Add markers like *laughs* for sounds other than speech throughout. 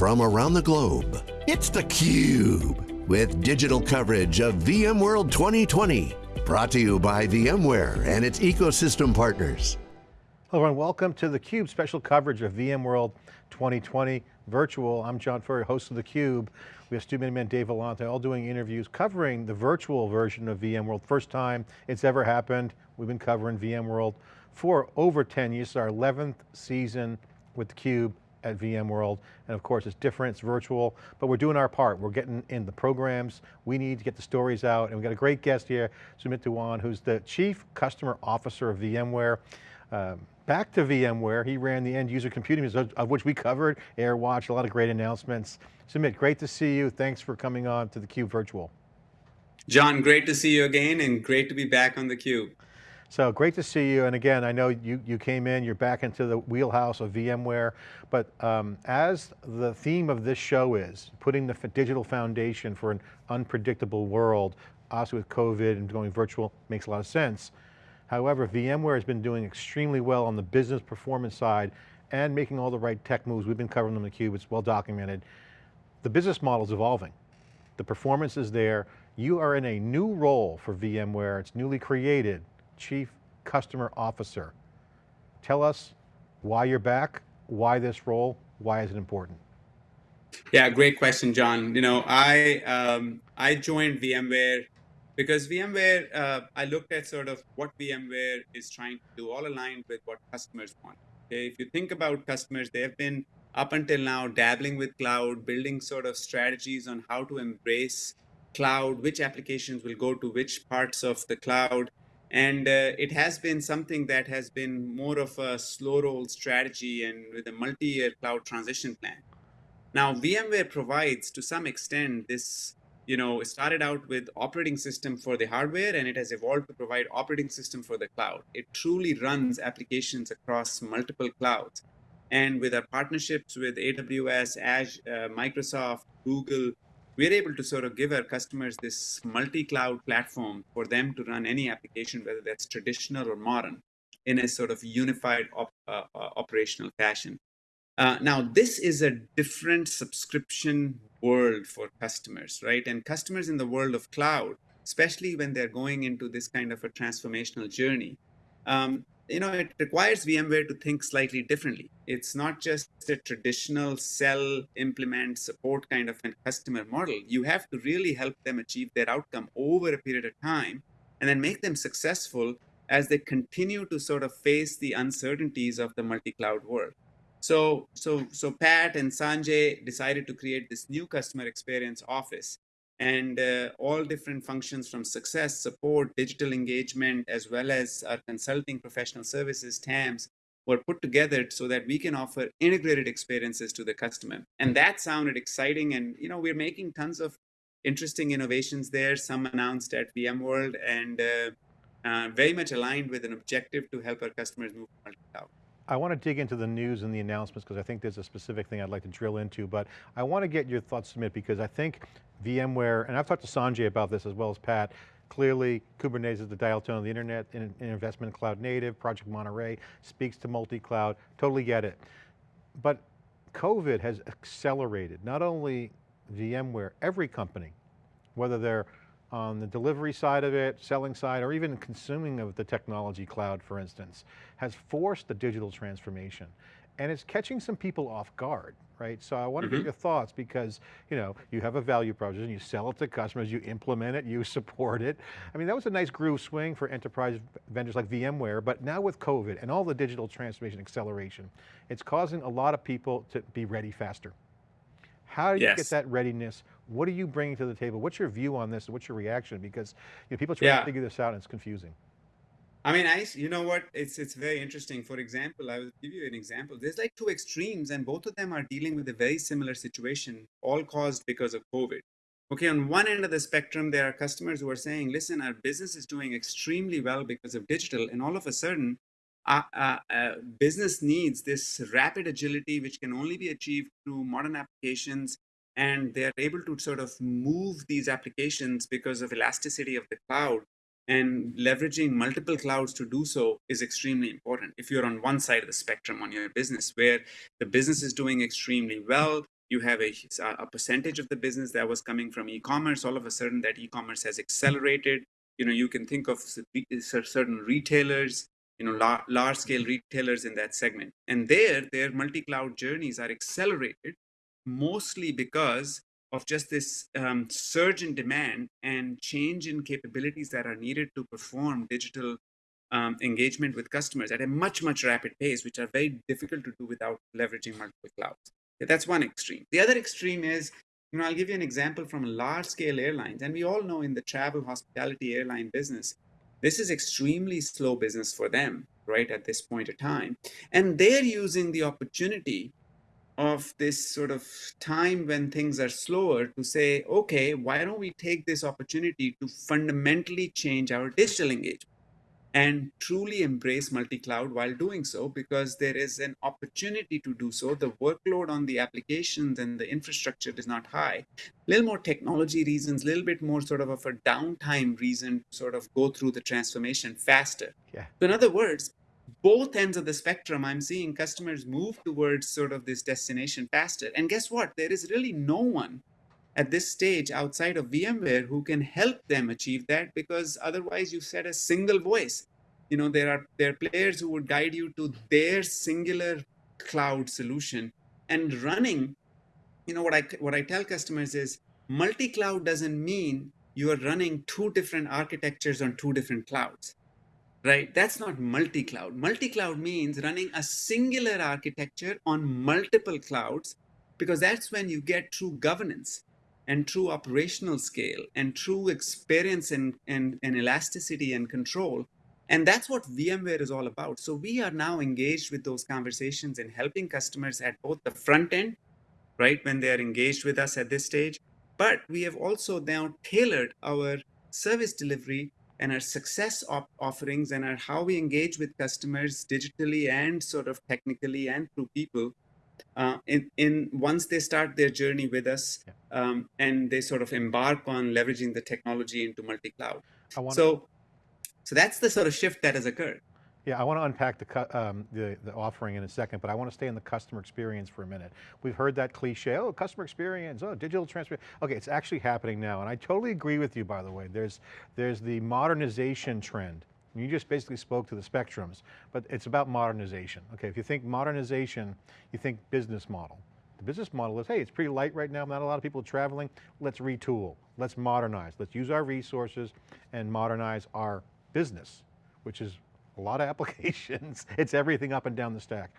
from around the globe. It's theCUBE, with digital coverage of VMworld 2020. Brought to you by VMware and its ecosystem partners. Hello everyone, welcome to theCUBE special coverage of VMworld 2020 virtual. I'm John Furrier, host of theCUBE. We have Stu Miniman, Dave Vellante, all doing interviews covering the virtual version of VMworld. First time it's ever happened. We've been covering VMworld for over 10 years. Our 11th season with theCUBE at VMworld. And of course, it's different, it's virtual, but we're doing our part. We're getting in the programs. We need to get the stories out. And we've got a great guest here, Sumit Dhawan, who's the Chief Customer Officer of VMware. Um, back to VMware, he ran the end user computing, of which we covered, AirWatch, a lot of great announcements. Sumit, great to see you. Thanks for coming on to theCUBE Virtual. John, great to see you again and great to be back on theCUBE. So great to see you. And again, I know you, you came in, you're back into the wheelhouse of VMware, but um, as the theme of this show is, putting the digital foundation for an unpredictable world, also with COVID and going virtual makes a lot of sense. However, VMware has been doing extremely well on the business performance side and making all the right tech moves. We've been covering them in theCUBE, it's well documented. The business model is evolving. The performance is there. You are in a new role for VMware. It's newly created. Chief Customer Officer. Tell us why you're back, why this role, why is it important? Yeah, great question, John. You know, I um, I joined VMware because VMware, uh, I looked at sort of what VMware is trying to do, all aligned with what customers want. Okay, if you think about customers, they have been up until now dabbling with cloud, building sort of strategies on how to embrace cloud, which applications will go to which parts of the cloud. And uh, it has been something that has been more of a slow roll strategy and with a multi-year cloud transition plan. Now, VMware provides to some extent this, you know, started out with operating system for the hardware and it has evolved to provide operating system for the cloud. It truly runs applications across multiple clouds. And with our partnerships with AWS, Azure, uh, Microsoft, Google, we're able to sort of give our customers this multi-cloud platform for them to run any application, whether that's traditional or modern, in a sort of unified op uh, uh, operational fashion. Uh, now, this is a different subscription world for customers, right? And customers in the world of cloud, especially when they're going into this kind of a transformational journey, um, you know, it requires VMware to think slightly differently. It's not just a traditional sell, implement, support kind of a customer model. You have to really help them achieve their outcome over a period of time and then make them successful as they continue to sort of face the uncertainties of the multi-cloud world. So, so, so Pat and Sanjay decided to create this new customer experience office and uh, all different functions from success, support, digital engagement, as well as our consulting professional services, TAMS, were put together so that we can offer integrated experiences to the customer. And that sounded exciting. And, you know, we're making tons of interesting innovations there, some announced at VMworld and uh, uh, very much aligned with an objective to help our customers move multi-cloud. I want to dig into the news and the announcements because I think there's a specific thing I'd like to drill into, but I want to get your thoughts, Sumit, because I think VMware, and I've talked to Sanjay about this as well as Pat, clearly Kubernetes is the dial tone of the internet, in, in investment in cloud native, Project Monterey speaks to multi-cloud, totally get it. But COVID has accelerated not only VMware, every company, whether they're on the delivery side of it, selling side, or even consuming of the technology cloud, for instance, has forced the digital transformation. And it's catching some people off guard, right? So I want to get mm-hmm. your thoughts because, you know, you have a value proposition, you sell it to customers, you implement it, you *laughs* support it. I mean, that was a nice groove swing for enterprise vendors like VMware, but now with COVID and all the digital transformation acceleration, it's causing a lot of people to be ready faster. How do you yes. get that readiness? What are you bringing to the table? What's your view on this? What's your reaction? Because you know, people try yeah. to figure this out and it's confusing. I mean, I, you know what, it's, it's very interesting. For example, I will give you an example. There's like two extremes and both of them are dealing with a very similar situation, all caused because of COVID. Okay, on one end of the spectrum, there are customers who are saying, listen, our business is doing extremely well because of digital. And all of a sudden, uh, uh, uh, business needs this rapid agility, which can only be achieved through modern applications. And they're able to sort of move these applications because of elasticity of the cloud and leveraging multiple clouds to do so is extremely important. If you're on one side of the spectrum on your business, where the business is doing extremely well, You have a, a percentage of the business that was coming from e-commerce. All of a sudden, that e-commerce has accelerated. You know, you can think of certain retailers, you know, large scale retailers in that segment. And there, their multi-cloud journeys are accelerated mostly because of just this um, surge in demand and change in capabilities that are needed to perform digital um, engagement with customers at a much, much rapid pace, which are very difficult to do without leveraging multiple clouds. That's one extreme. The other extreme is, you know, I'll give you an example from large scale airlines. And we all know in the travel hospitality airline business, this is extremely slow business for them, right, at this point of time. And they're using the opportunity of this sort of time when things are slower to say, okay, why don't we take this opportunity to fundamentally change our digital engagement and truly embrace multi-cloud while doing so because there is an opportunity to do so. The workload on the applications and the infrastructure is not high. A little more technology reasons, a little bit more sort of, of a downtime reason to sort of go through the transformation faster. Yeah. So in other words, both ends of the spectrum, I'm seeing customers move towards sort of this destination faster. And guess what? There is really no one at this stage outside of VMware who can help them achieve that because otherwise you set a single voice. You know, there are there are players who would guide you to their singular cloud solution and running, you know, what I what I tell customers is multi-cloud doesn't mean you are running two different architectures on two different clouds right? That's not multi-cloud. Multi-cloud means running a singular architecture on multiple clouds, because that's when you get true governance and true operational scale and true experience and, and, and elasticity and control. And that's what VMware is all about. So we are now engaged with those conversations and helping customers at both the front end, right, when they are engaged with us at this stage, but we have also now tailored our service delivery and our success op offerings and our how we engage with customers digitally and sort of technically and through people uh, in, in once they start their journey with us um, and they sort of embark on leveraging the technology into multi-cloud. So, so that's the sort of shift that has occurred. Yeah, I want to unpack the, um, the, the, offering in a second, but I want to stay in the customer experience for a minute. We've heard that cliche, oh, customer experience, oh, digital transformation. Okay, it's actually happening now, and I totally agree with you, by the way. There's, there's the modernization trend. You just basically spoke to the spectrums, but it's about modernization. Okay, if you think modernization, you think business model. The business model is, hey, it's pretty light right now, not a lot of people traveling, let's retool, let's modernize, let's use our resources and modernize our business, which is a lot of *laughs* applications. it's everything up and down the stack.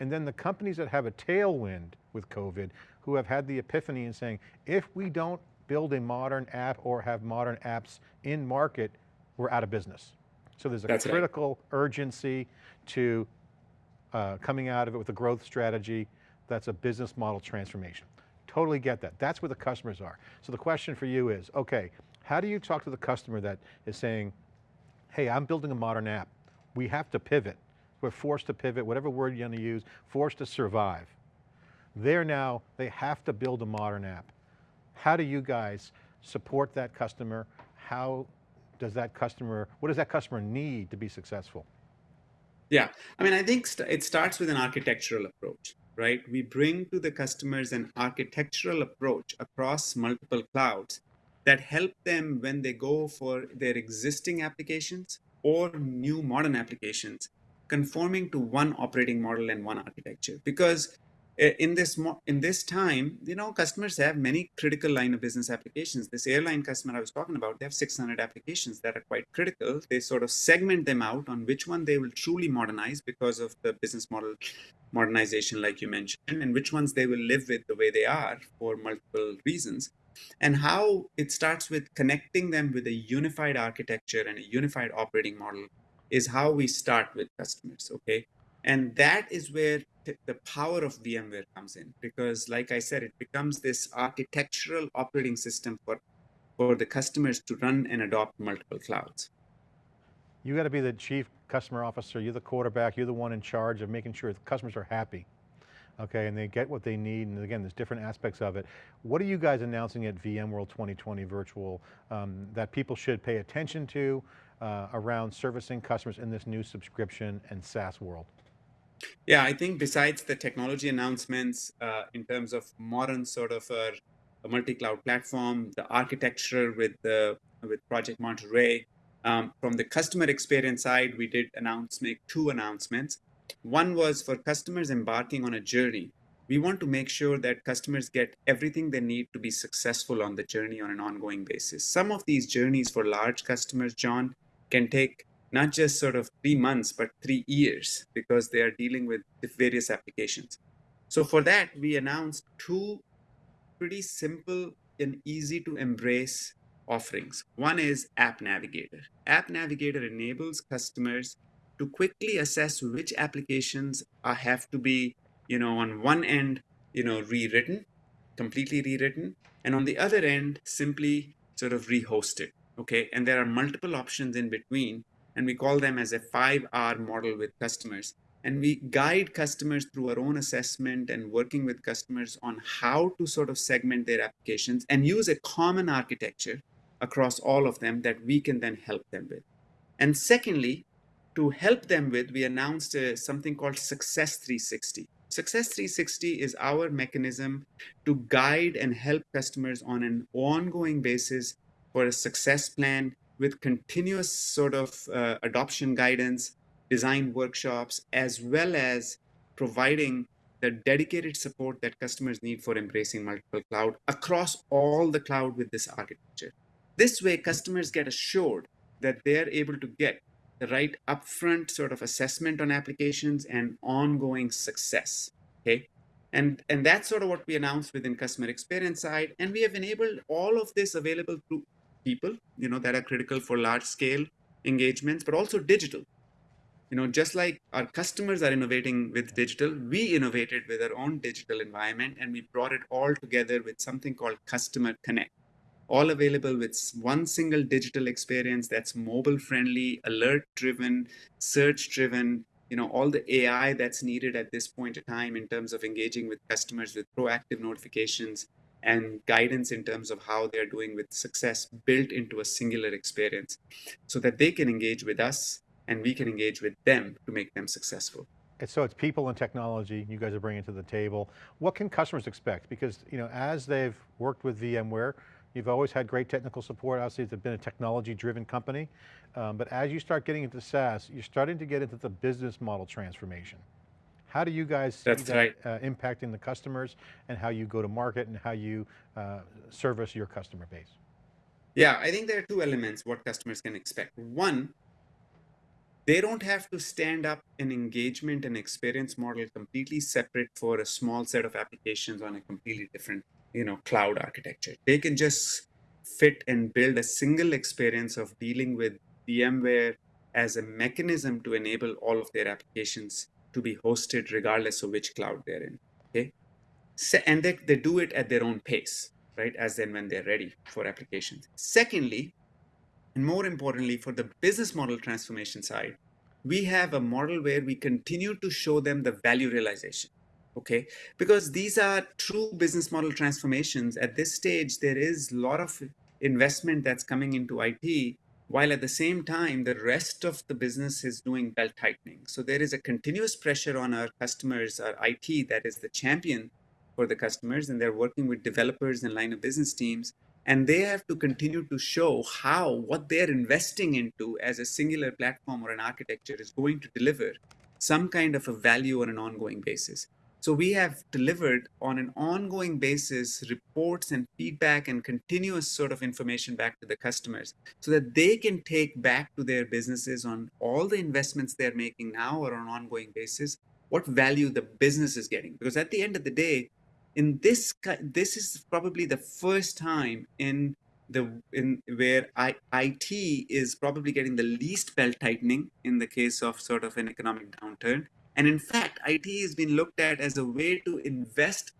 And then the companies that have a tailwind with COVID, who have had the epiphany in saying, if we don't build a modern app or have modern apps in market, we're out of business. So there's a That's critical right. urgency to uh, coming out of it with a growth strategy that's a business model transformation. Totally get that. That's where the customers are. So the question for you is, okay, how do you talk to the customer that is saying, hey, I'm building a modern app we have to pivot. We're forced to pivot, whatever word you're going to use, forced to survive. They're now, they have to build a modern app. How do you guys support that customer? How does that customer, what does that customer need to be successful? Yeah, I mean, I think st it starts with an architectural approach, right? We bring to the customers an architectural approach across multiple clouds that help them when they go for their existing applications or new modern applications conforming to one operating model and one architecture. Because eh, in this in this time you know customers have many critical line of business applications. This airline customer i was talking about they have 600 applications that are quite critical. They sort of segment them out on which one they will truly modernize because of the business model modernization like you mentioned and which ones they will live with the way they are for multiple reasons and how it starts with connecting them with a unified architecture and a unified operating model is how we start with customers, okay? And that is where the power of VMware comes in because like I said, it becomes this architectural operating system for, for the customers to run and adopt multiple clouds. You got to be the chief customer officer, you're the quarterback, you're the one in charge of making sure the customers are happy okay, and they get what they need, and again, there's different aspects of it. What are you guys announcing at VMworld 2020 virtual um, that people should pay attention to uh, around servicing customers in this new subscription and SaaS world? Yeah, I think besides the technology announcements uh, in terms of modern sort of a, a multi-cloud platform, the architecture with the with Project Monterey, um, from the customer experience side, we did announce make two announcements. One was for customers embarking on a journey. We want to make sure that customers get everything they need to be successful on the journey on an ongoing basis. Some of these journeys for large customers, John, can take not just sort of three months, but three years because they are dealing with various applications. So for that, we announced two pretty simple and easy to embrace offerings. One is App Navigator. App Navigator enables customers to quickly assess which applications are, have to be, you know, on one end, you know, rewritten, completely rewritten, and on the other end, simply sort of rehosted. Okay, and there are multiple options in between, and we call them as a 5R model with customers. And we guide customers through our own assessment and working with customers on how to sort of segment their applications and use a common architecture across all of them that we can then help them with. And secondly, to help them with, we announced uh, something called Success 360. Success 360 is our mechanism to guide and help customers on an ongoing basis for a success plan with continuous sort of uh, adoption guidance, design workshops, as well as providing the dedicated support that customers need for embracing multiple cloud across all the cloud with this architecture. This way, customers get assured that they're able to get the right upfront sort of assessment on applications and ongoing success. Okay. And, and that's sort of what we announced within customer experience side. And we have enabled all of this available to people, you know, that are critical for large scale engagements, but also digital. You know, just like our customers are innovating with digital, we innovated with our own digital environment and we brought it all together with something called Customer Connect all available with one single digital experience that's mobile friendly, alert driven, search driven, you know, all the AI that's needed at this point in time in terms of engaging with customers with proactive notifications and guidance in terms of how they're doing with success built into a singular experience so that they can engage with us and we can engage with them to make them successful. So it's people and technology you guys are bringing to the table. What can customers expect? Because you know, as they've worked with VMware, You've always had great technical support. Obviously, it's been a technology-driven company. Um, but as you start getting into SaaS, you're starting to get into the business model transformation. How do you guys see That's that right. uh, impacting the customers and how you go to market and how you uh, service your customer base? Yeah, I think there are two elements what customers can expect. One, they don't have to stand up an engagement and experience model completely separate for a small set of applications on a completely different you know cloud architecture. They can just fit and build a single experience of dealing with VMware as a mechanism to enable all of their applications to be hosted regardless of which cloud they're in okay? So, and they, they do it at their own pace right as then when they're ready for applications. Secondly and more importantly for the business model transformation side we have a model where we continue to show them the value realization okay? Because these are true business model transformations. At this stage there is a lot of investment that's coming into it while at the same time the rest of the business is doing belt tightening. So there is a continuous pressure on our customers our it that is the champion for the customers and they're working with developers and line of business teams and they have to continue to show how what they're investing into as a singular platform or an architecture is going to deliver some kind of a value on an ongoing basis so we have delivered on an ongoing basis reports and feedback and continuous sort of information back to the customers so that they can take back to their businesses on all the investments they're making now or on an ongoing basis, what value the business is getting. Because at the end of the day, in this, this is probably the first time in the in where I, IT is probably getting the least belt tightening in the case of sort of an economic downturn and in fact, IT has been looked at as a way to invest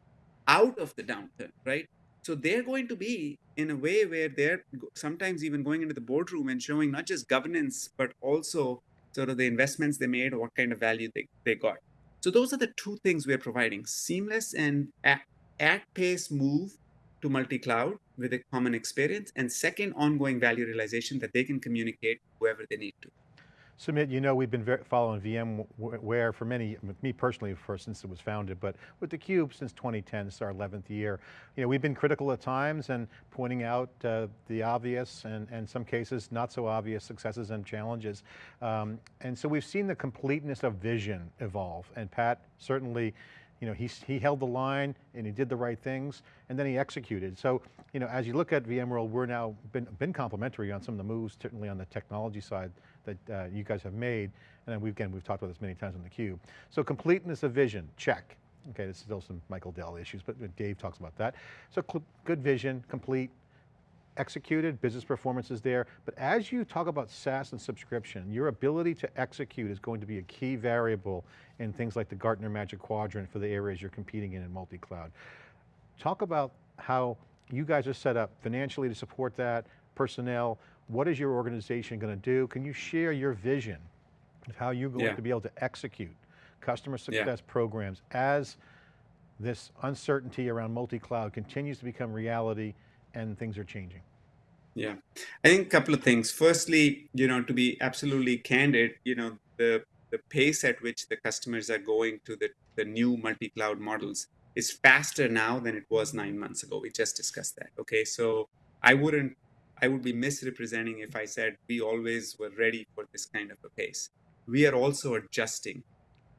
out of the downturn, right? So they're going to be in a way where they're sometimes even going into the boardroom and showing not just governance, but also sort of the investments they made or what kind of value they, they got. So those are the two things we're providing, seamless and at, at pace move to multi-cloud with a common experience and second ongoing value realization that they can communicate whoever they need to. Sumit, you know we've been following VMware for many, me personally for since it was founded, but with theCUBE since 2010, it's our 11th year. You know, we've been critical at times and pointing out uh, the obvious and, and some cases not so obvious successes and challenges. Um, and so we've seen the completeness of vision evolve and Pat certainly you know, he, he held the line and he did the right things and then he executed. So, you know, as you look at VMworld, we're now been, been complimentary on some of the moves, certainly on the technology side that uh, you guys have made. And then we've, again, we've talked about this many times on theCUBE. So completeness of vision, check. Okay, there's still some Michael Dell issues, but Dave talks about that. So good vision, complete, executed, business performance is there, but as you talk about SaaS and subscription, your ability to execute is going to be a key variable in things like the Gartner Magic Quadrant for the areas you're competing in in multi-cloud. Talk about how you guys are set up financially to support that, personnel, what is your organization going to do? Can you share your vision of how you're going yeah. to be able to execute customer success yeah. programs as this uncertainty around multi-cloud continues to become reality and things are changing? Yeah, I think a couple of things. Firstly, you know, to be absolutely candid, you know, the the pace at which the customers are going to the, the new multi-cloud models is faster now than it was nine months ago. We just discussed that. Okay, so I wouldn't, I would be misrepresenting if I said we always were ready for this kind of a pace. We are also adjusting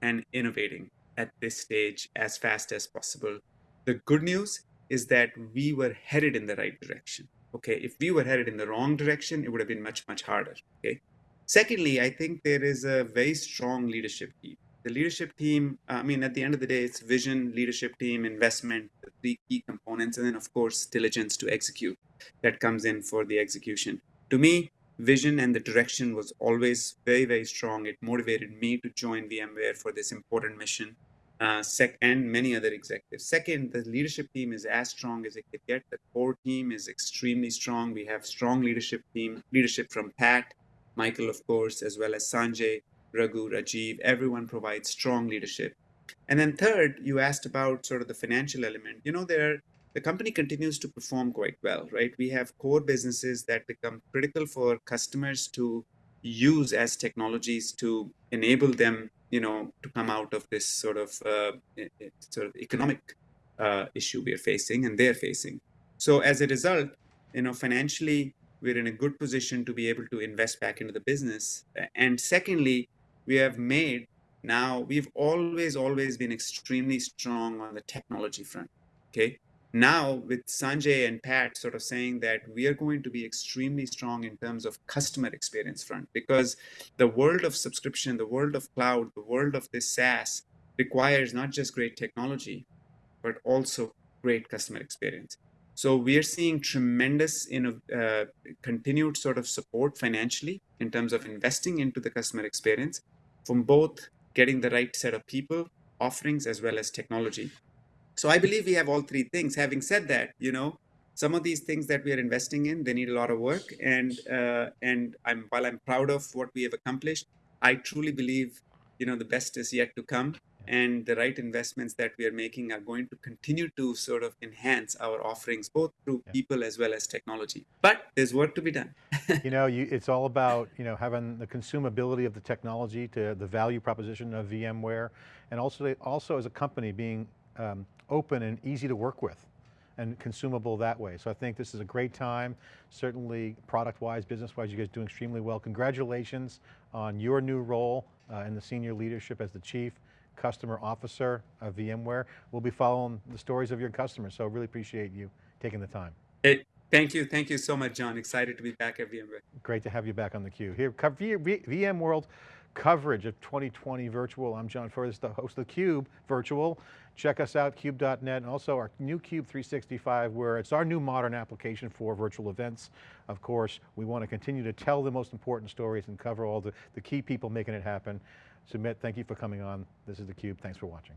and innovating at this stage as fast as possible. The good news is that we were headed in the right direction. Okay, if we were headed in the wrong direction, it would have been much, much harder. Okay. Secondly, I think there is a very strong leadership team. The leadership team, uh, I mean, at the end of the day, it's vision, leadership team, investment, the three key components, and then of course, diligence to execute that comes in for the execution. To me, vision and the direction was always very, very strong. It motivated me to join VMware for this important mission uh, sec and many other executives. Second, the leadership team is as strong as it could get. The core team is extremely strong. We have strong leadership team, leadership from Pat, Michael, of course, as well as Sanjay, Raghu, Rajiv. Everyone provides strong leadership. And then third, you asked about sort of the financial element. You know, there the company continues to perform quite well, right? We have core businesses that become critical for customers to use as technologies to enable them you know, to come out of this sort of uh, sort of economic uh, issue we are facing and they're facing. So as a result, you know, financially, we're in a good position to be able to invest back into the business. And secondly, we have made now, we've always, always been extremely strong on the technology front. Okay now with Sanjay and Pat sort of saying that we are going to be extremely strong in terms of customer experience front because the world of subscription, the world of cloud, the world of this SaaS requires not just great technology, but also great customer experience. So we are seeing tremendous in uh, continued sort of support financially in terms of investing into the customer experience from both getting the right set of people, offerings, as well as technology. So I believe we have all three things. Having said that, you know, some of these things that we are investing in, they need a lot of work. And uh, and I'm while I'm proud of what we have accomplished, I truly believe, you know, the best is yet to come. And the right investments that we are making are going to continue to sort of enhance our offerings, both through yeah. people as well as technology. But there's work to be done. *laughs* you know, you, it's all about you know having the consumability of the technology to the value proposition of VMware, and also also as a company being um, open and easy to work with and consumable that way. So I think this is a great time, certainly product-wise, business-wise, you guys doing extremely well. Congratulations on your new role uh, in the senior leadership as the Chief Customer Officer of VMware. We'll be following the stories of your customers, so really appreciate you taking the time. Hey, thank you, thank you so much, John. Excited to be back at VMware. Great to have you back on theCUBE. Here, VMworld coverage of 2020 virtual. I'm John Furrier, the host of theCUBE virtual. Check us out, cube.net, and also our new Cube 365, where it's our new modern application for virtual events. Of course, we want to continue to tell the most important stories and cover all the, the key people making it happen. Sumit, thank you for coming on. This is theCUBE, thanks for watching.